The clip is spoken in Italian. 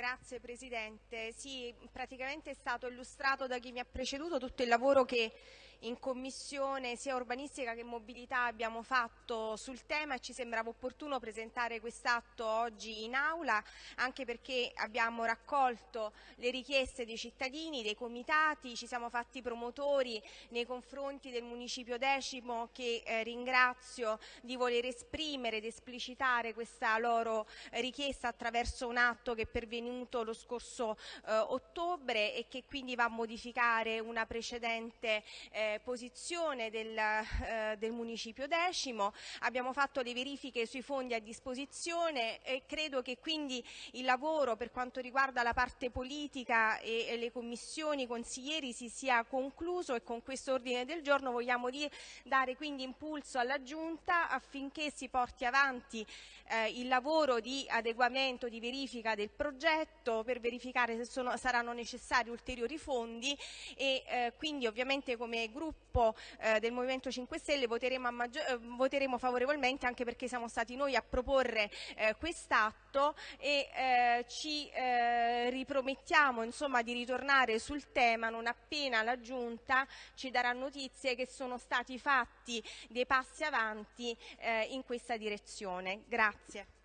Grazie Presidente. Sì, praticamente è stato illustrato da chi mi ha preceduto tutto il lavoro che in Commissione sia urbanistica che mobilità abbiamo fatto sul tema e ci sembrava opportuno presentare quest'atto oggi in aula anche perché abbiamo raccolto le richieste dei cittadini, dei comitati, ci siamo fatti promotori nei confronti del Municipio Decimo che eh, ringrazio di voler esprimere ed esplicitare questa loro richiesta attraverso un atto che è pervenuto lo scorso eh, ottobre e che quindi va a modificare una precedente eh, posizione del, eh, del, municipio decimo, abbiamo fatto le verifiche sui fondi a disposizione e credo che quindi il lavoro per quanto riguarda la parte politica e, e le commissioni consiglieri si sia concluso e con questo ordine del giorno vogliamo dare quindi impulso alla Giunta affinché si porti avanti eh, il lavoro di adeguamento, di verifica del progetto per verificare se sono, saranno necessari ulteriori fondi e eh, quindi ovviamente come gruppo gruppo eh, del Movimento 5 Stelle voteremo, eh, voteremo, favorevolmente anche perché siamo stati noi a proporre eh, quest'atto e eh, ci eh, ripromettiamo insomma, di ritornare sul tema non appena la Giunta ci darà notizie che sono stati fatti dei passi avanti eh, in questa direzione. Grazie.